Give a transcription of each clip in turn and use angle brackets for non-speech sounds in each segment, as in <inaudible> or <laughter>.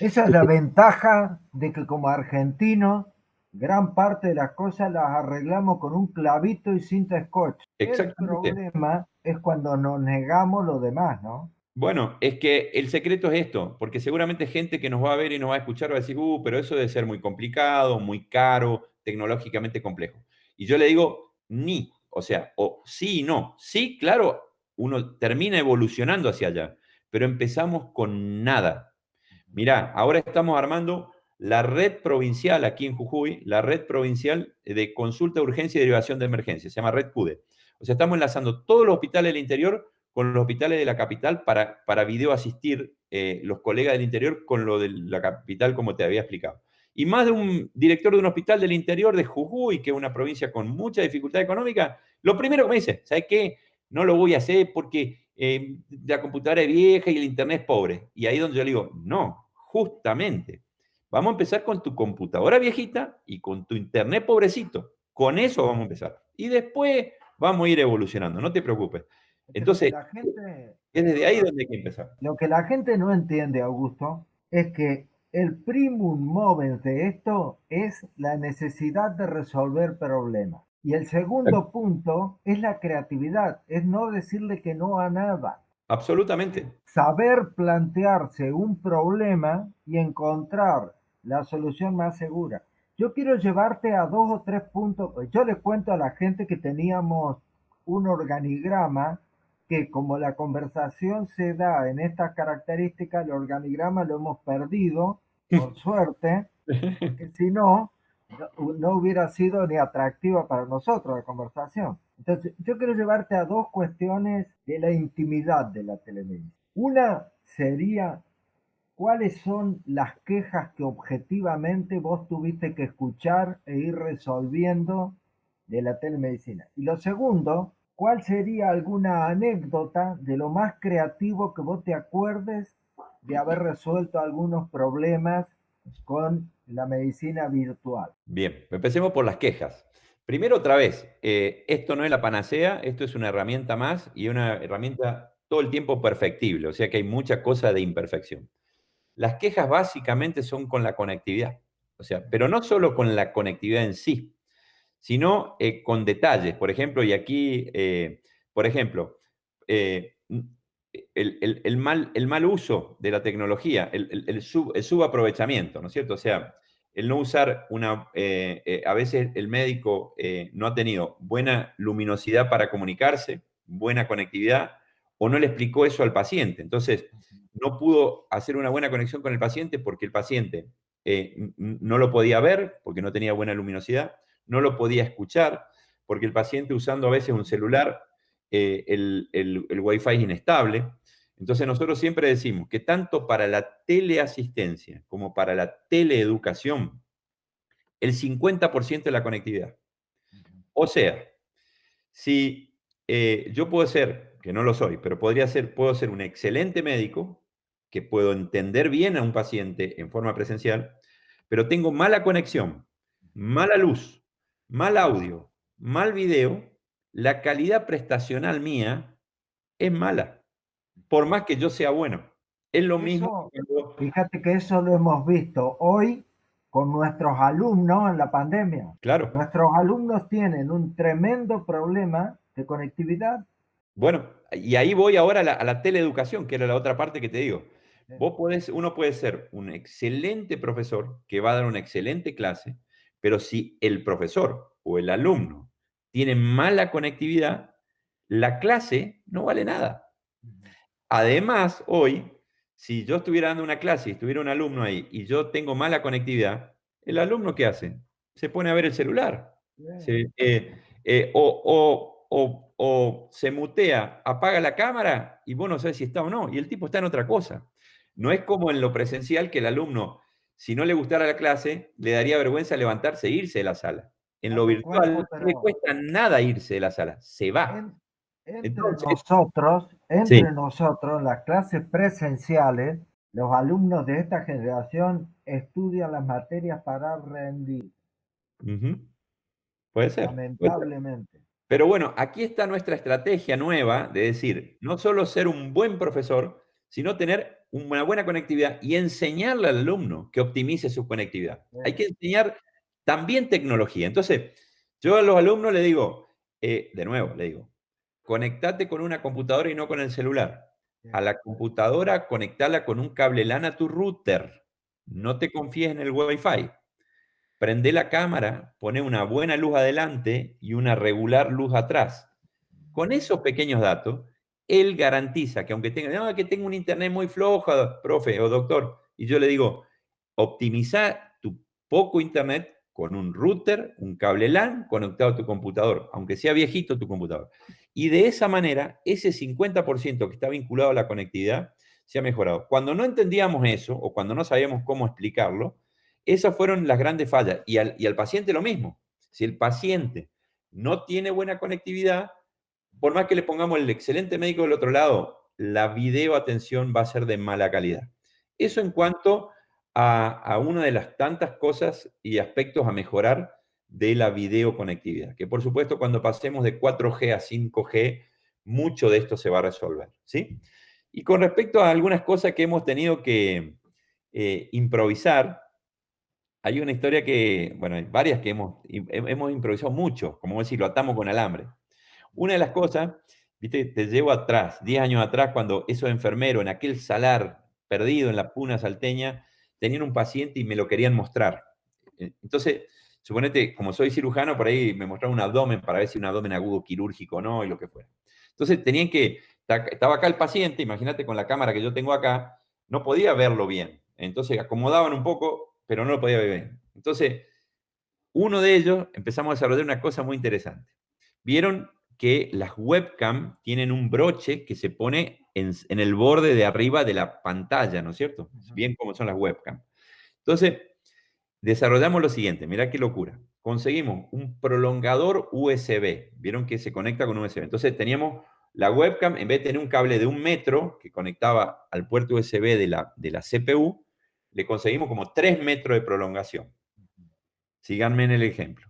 Esa es la ventaja de que como argentinos, gran parte de las cosas las arreglamos con un clavito y cinta scotch. El problema es cuando nos negamos lo demás, ¿no? Bueno, es que el secreto es esto, porque seguramente gente que nos va a ver y nos va a escuchar va a decir, uh, pero eso debe ser muy complicado, muy caro, tecnológicamente complejo. Y yo le digo, ni, o sea, o sí y no. Sí, claro, uno termina evolucionando hacia allá, pero empezamos con nada. Mirá, ahora estamos armando la red provincial aquí en Jujuy, la red provincial de consulta, urgencia y derivación de emergencia, se llama Red CUDE. O sea, estamos enlazando todos los hospitales del interior con los hospitales de la capital para, para video asistir eh, los colegas del interior con lo de la capital, como te había explicado. Y más de un director de un hospital del interior de Jujuy, que es una provincia con mucha dificultad económica, lo primero que me dice, ¿sabes qué? No lo voy a hacer porque eh, la computadora es vieja y el internet es pobre. Y ahí donde yo le digo, no, justamente, vamos a empezar con tu computadora viejita y con tu internet pobrecito. Con eso vamos a empezar. Y después vamos a ir evolucionando, no te preocupes. Entonces, la gente, es desde ahí donde hay que empezar. Lo que la gente no entiende, Augusto, es que el primum mover de esto es la necesidad de resolver problemas. Y el segundo punto es la creatividad, es no decirle que no a nada. Absolutamente. Saber plantearse un problema y encontrar la solución más segura. Yo quiero llevarte a dos o tres puntos. Yo le cuento a la gente que teníamos un organigrama que como la conversación se da en estas características, el organigrama lo hemos perdido, <laughs> por suerte, porque si no, no, hubiera sido ni atractiva para nosotros la conversación. Entonces, yo quiero llevarte a dos cuestiones de la intimidad de la telemedicina. Una sería, ¿cuáles son las quejas que objetivamente vos tuviste que escuchar e ir resolviendo de la telemedicina? Y lo segundo, ¿Cuál sería alguna anécdota de lo más creativo que vos te acuerdes de haber resuelto algunos problemas con la medicina virtual? Bien, empecemos por las quejas. Primero, otra vez, eh, esto no es la panacea, esto es una herramienta más y una herramienta todo el tiempo perfectible, o sea que hay mucha cosa de imperfección. Las quejas básicamente son con la conectividad, o sea, pero no solo con la conectividad en sí, sino eh, con detalles. Por ejemplo, y aquí, eh, por ejemplo, eh, el, mal, el mal uso de la tecnología, el, subaprovechamiento, ¿no es cierto? O sea, el no usar una... a veces el médico no ha tenido buena luminosidad para comunicarse, buena conectividad, o no le explicó eso al paciente. Entonces, no pudo hacer una buena conexión con el paciente porque el paciente no lo podía ver, porque no tenía buena luminosidad, no lo podía escuchar, porque el paciente usando a veces un celular, eh, el, el, el Wi-Fi es inestable. Entonces nosotros siempre decimos que tanto para la teleasistencia como para la teleeducación, el 50% de la conectividad. O sea, si eh, yo puedo ser, que no lo soy, pero podría ser, puedo ser un excelente médico, que puedo entender bien a un paciente en forma presencial, pero tengo mala conexión, mala luz, mal audio, mal video, la calidad prestacional mía es mala, por más que yo sea bueno. Es lo mismo. Fíjate que eso lo hemos visto hoy con nuestros alumnos en la pandemia. Claro. Nuestros alumnos tienen un tremendo problema de conectividad. Bueno, y ahí voy ahora a la, teleeducación, que era la otra parte que te digo. Vos podés, uno puede ser un excelente profesor que va a dar una excelente clase, pero si el profesor o el alumno tiene mala conectividad, la clase no vale nada. Además, hoy, si yo estuviera dando una clase y estuviera un alumno ahí y yo tengo mala conectividad, ¿el alumno qué hace? Se pone a ver el celular. Eh, eh, o, o, se mutea, apaga la cámara y vos no sabes si está o no. Y el tipo está en otra cosa. No es como en lo presencial que el alumno si no le gustara la clase, le daría vergüenza levantarse e irse de la sala. En lo virtual no le cuesta nada irse de la sala, se va. entre nosotros, entre nosotros, las clases presenciales, los alumnos de esta generación estudian las materias para rendir. Puede ser. Lamentablemente. Pero bueno, aquí está nuestra estrategia nueva de decir, no solo ser un buen profesor, sino tener una buena conectividad y enseñarle al alumno que optimice su conectividad. Hay que enseñar también tecnología. Entonces, yo a los alumnos les digo, eh, de nuevo, le digo, conectate con una computadora y no con el celular. A la computadora, conectala con un cable LAN a tu router. No te confíes en el Wi-Fi. Prende la cámara, pone una buena luz adelante y una regular luz atrás. Con esos pequeños datos, él garantiza que aunque tenga, no, que tenga un internet muy flojo, profe o doctor, y yo le digo, optimiza tu poco internet con un router, un cable LAN conectado a tu computador, aunque sea viejito tu computador. Y de esa manera, ese 50% que está vinculado a la conectividad se ha mejorado. Cuando no entendíamos eso o cuando no sabíamos cómo explicarlo, esas fueron las grandes fallas. Y al, y al paciente lo mismo. Si el paciente no tiene buena conectividad, por más que le pongamos el excelente médico del otro lado, la videoatención va a ser de mala calidad. Eso en cuanto a, una de las tantas cosas y aspectos a mejorar de la videoconectividad, que por supuesto cuando pasemos de 4G a 5G, mucho de esto se va a resolver, ¿sí? Y con respecto a algunas cosas que hemos tenido que eh, improvisar, hay una historia que, bueno, hay varias que hemos, hemos improvisado mucho, como decir, lo atamos con alambre. Una de las cosas, viste, te llevo atrás, 10 años atrás, cuando esos enfermeros en aquel salar perdido en la puna salteña, tenían un paciente y me lo querían mostrar. Eh, entonces, suponete, como soy cirujano, por ahí me mostraron un abdomen para ver si un abdomen agudo quirúrgico o no, y lo que fuera. Entonces, tenían que, estaba acá el paciente, imagínate con la cámara que yo tengo acá, no podía verlo bien. Entonces, acomodaban un poco, pero no lo podía ver bien. Entonces, uno de ellos empezamos a desarrollar una cosa muy interesante. Vieron que las webcam tienen un broche que se pone en, el borde de arriba de la pantalla, ¿no es cierto? Bien como son las webcam. Entonces, desarrollamos lo siguiente, mirá qué locura. Conseguimos un prolongador USB, vieron que se conecta con USB. Entonces teníamos la webcam, en vez de tener un cable de un metro que conectaba al puerto USB de la, de la CPU, le conseguimos como tres metros de prolongación. Síganme en el ejemplo.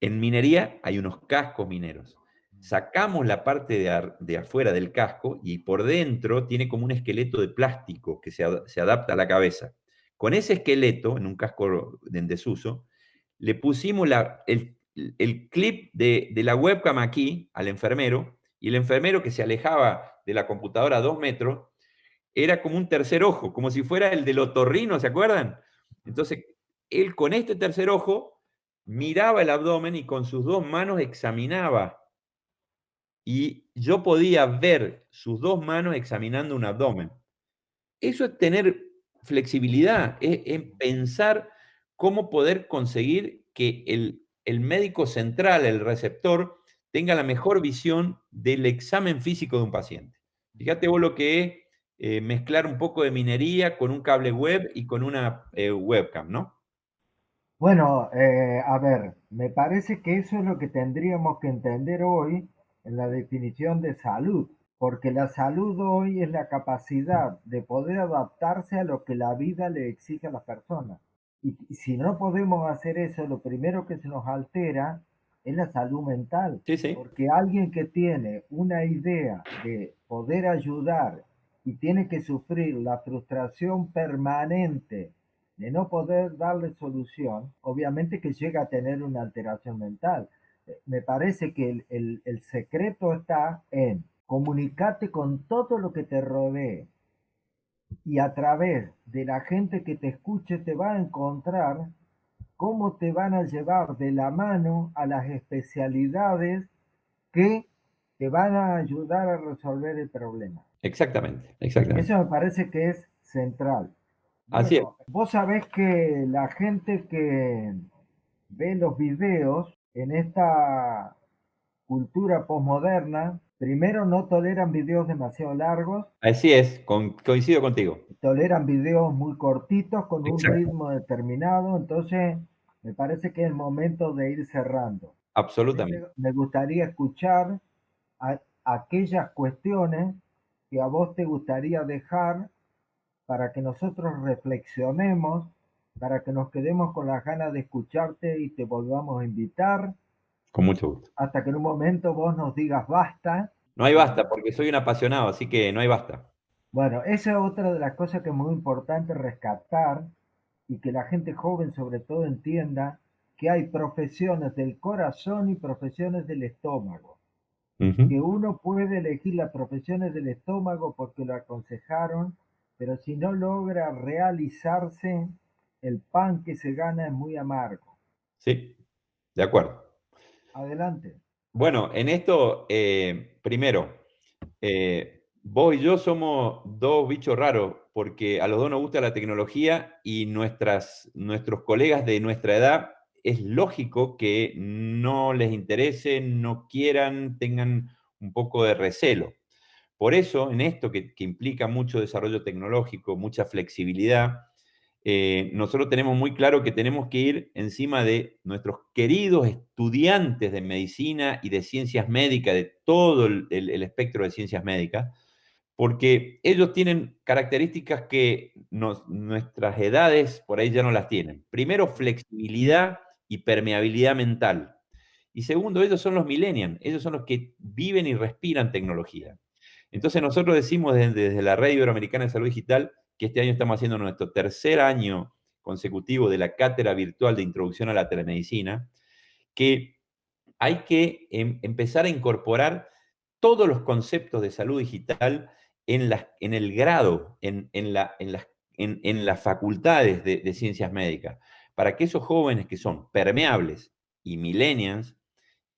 En minería hay unos cascos mineros sacamos la parte de, afuera del casco y por dentro tiene como un esqueleto de plástico que se, adapta a la cabeza. Con ese esqueleto, en un casco en desuso, le pusimos el, clip de, de, la webcam aquí al enfermero, y el enfermero que se alejaba de la computadora a dos metros, era como un tercer ojo, como si fuera el del otorrino, ¿se acuerdan? Entonces, él con este tercer ojo miraba el abdomen y con sus dos manos examinaba y yo podía ver sus dos manos examinando un abdomen. Eso es tener flexibilidad, es, pensar cómo poder conseguir que el, médico central, el receptor, tenga la mejor visión del examen físico de un paciente. Fíjate vos lo que es eh, mezclar un poco de minería con un cable web y con una eh, webcam, ¿no? Bueno, eh, a ver, me parece que eso es lo que tendríamos que entender hoy en la definición de salud, porque la salud hoy es la capacidad de poder adaptarse a lo que la vida le exige a la persona. Y, si no podemos hacer eso, lo primero que se nos altera es la salud mental. Porque alguien que tiene una idea de poder ayudar y tiene que sufrir la frustración permanente de no poder darle solución, obviamente que llega a tener una alteración mental me parece que el, secreto está en comunicarte con todo lo que te rodee y a través de la gente que te escuche te va a encontrar cómo te van a llevar de la mano a las especialidades que te van a ayudar a resolver el problema. Exactamente, exactamente. Eso me parece que es central. Así es. Vos sabés que la gente que ve los videos en esta cultura posmoderna, primero no toleran videos demasiado largos. Así es, coincido contigo. Toleran videos muy cortitos con un ritmo determinado, entonces me parece que es el momento de ir cerrando. Absolutamente. Me gustaría escuchar aquellas cuestiones que a vos te gustaría dejar para que nosotros reflexionemos para que nos quedemos con las ganas de escucharte y te volvamos a invitar. Con mucho gusto. Hasta que en un momento vos nos digas basta. No hay basta, porque soy un apasionado, así que no hay basta. Bueno, esa es otra de las cosas que es muy importante rescatar y que la gente joven sobre todo entienda que hay profesiones del corazón y profesiones del estómago. Que uno puede elegir las profesiones del estómago porque lo aconsejaron, pero si no logra realizarse, el pan que se gana es muy amargo. Sí, de acuerdo. Adelante. Bueno, en esto, eh, primero, eh, vos y yo somos dos bichos raros, porque a los dos nos gusta la tecnología y nuestras, nuestros colegas de nuestra edad es lógico que no les interese, no quieran, tengan un poco de recelo. Por eso, en esto que, que implica mucho desarrollo tecnológico, mucha flexibilidad, eh, nosotros tenemos muy claro que tenemos que ir encima de nuestros queridos estudiantes de medicina y de ciencias médicas, de todo el, espectro de ciencias médicas, porque ellos tienen características que nuestras edades por ahí ya no las tienen. Primero, flexibilidad y permeabilidad mental. Y segundo, ellos son los millennials, ellos son los que viven y respiran tecnología. Entonces nosotros decimos desde, desde la Red Iberoamericana de Salud Digital que este año estamos haciendo nuestro tercer año consecutivo de la cátedra virtual de introducción a la telemedicina, que hay que em, empezar a incorporar todos los conceptos de salud digital en, el grado, en, la, las, en, las, facultades de, de, ciencias médicas, para que esos jóvenes que son permeables y millennials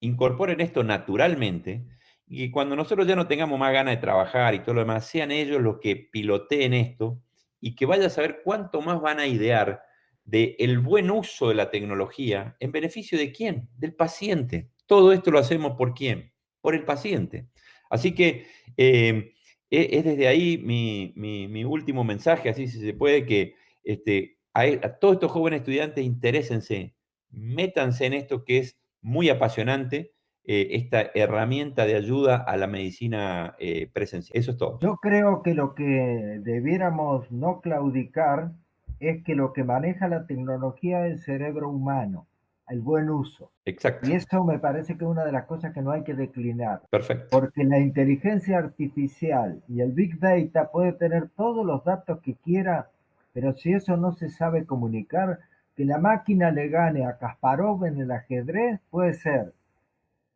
incorporen esto naturalmente y cuando nosotros ya no tengamos más ganas de trabajar y todo lo demás, sean ellos los que piloteen esto y que vaya a saber cuánto más van a idear del el buen uso de la tecnología en beneficio de quién, del paciente. Todo esto lo hacemos por quién, por el paciente. Así que eh, e, es desde ahí mi, último mensaje, así si se puede, que este, a, a todos estos jóvenes estudiantes interésense, métanse en esto que es muy apasionante eh, esta herramienta de ayuda a la medicina eh, presencial. Eso es todo. Yo creo que lo que debiéramos no claudicar es que lo que maneja la tecnología es el cerebro humano, el buen uso. Exacto. Y eso me parece que es una de las cosas que no hay que declinar. Perfecto. Porque la inteligencia artificial y el Big Data puede tener todos los datos que quiera, pero si eso no se sabe comunicar, que la máquina le gane a Kasparov en el ajedrez puede ser,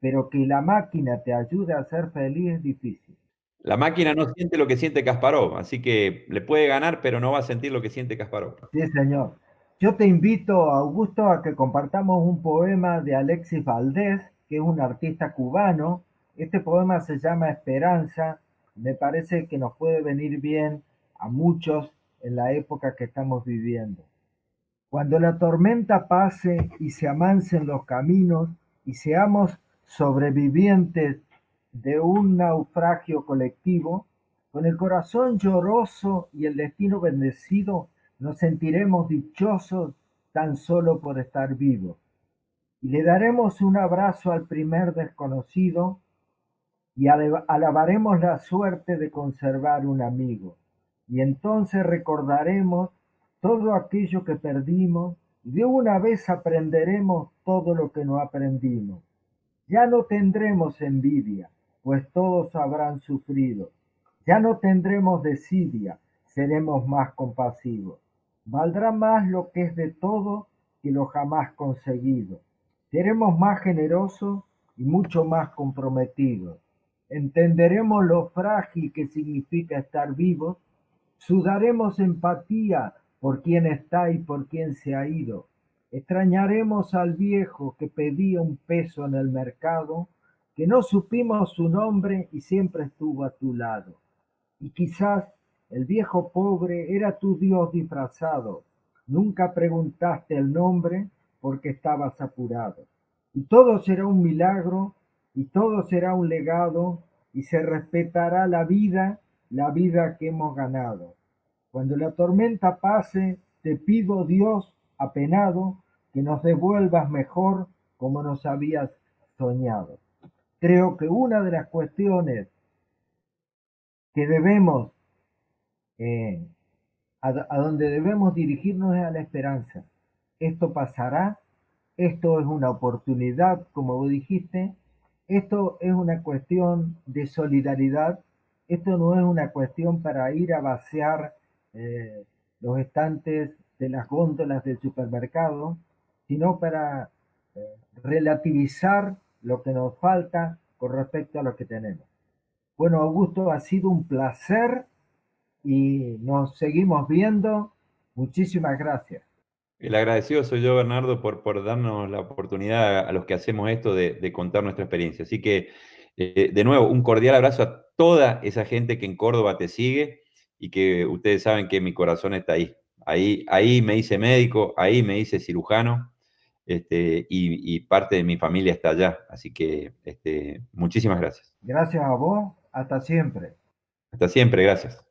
pero que la máquina te ayude a ser feliz es difícil. La máquina no siente lo que siente Kasparov, así que le puede ganar, pero no va a sentir lo que siente Kasparov. Sí, señor. Yo te invito, Augusto, a que compartamos un poema de Alexis Valdés, que es un artista cubano. Este poema se llama Esperanza. Me parece que nos puede venir bien a muchos en la época que estamos viviendo. Cuando la tormenta pase y se amancen los caminos y seamos sobrevivientes de un naufragio colectivo, con el corazón lloroso y el destino bendecido, nos sentiremos dichosos tan solo por estar vivos. Y le daremos un abrazo al primer desconocido y alabaremos la suerte de conservar un amigo. Y entonces recordaremos todo aquello que perdimos y de una vez aprenderemos todo lo que no aprendimos. Ya no tendremos envidia, pues todos habrán sufrido. Ya no tendremos desidia, seremos más compasivos. Valdrá más lo que es de todo que lo jamás conseguido. Seremos más generosos y mucho más comprometidos. Entenderemos lo frágil que significa estar vivos. Sudaremos empatía por quien está y por quien se ha ido Extrañaremos al viejo que pedía un peso en el mercado, que no supimos su nombre y siempre estuvo a tu lado. Y quizás el viejo pobre era tu Dios disfrazado. Nunca preguntaste el nombre porque estabas apurado. Y todo será un milagro y todo será un legado y se respetará la vida, la vida que hemos ganado. Cuando la tormenta pase, te pido Dios apenado, que nos devuelvas mejor como nos habías soñado. Creo que una de las cuestiones que debemos, eh, a, donde debemos dirigirnos es a la esperanza. Esto pasará, esto es una oportunidad, como vos dijiste, esto es una cuestión de solidaridad esto no es una cuestión para ir a vaciar eh, los estantes de las góndolas del supermercado, sino para eh, relativizar lo que nos falta con respecto a lo que tenemos. Bueno, Augusto, ha sido un placer y nos seguimos viendo. Muchísimas gracias. El agradecido soy yo, Bernardo, por, por darnos la oportunidad a los que hacemos esto de, contar nuestra experiencia. Así que, eh, de nuevo, un cordial abrazo a toda esa gente que en Córdoba te sigue y que ustedes saben que mi corazón está ahí. Ahí, ahí me hice médico, ahí me hice cirujano este, y, parte de mi familia está allá. Así que este, muchísimas gracias. Gracias a vos. Hasta siempre. Hasta siempre, gracias.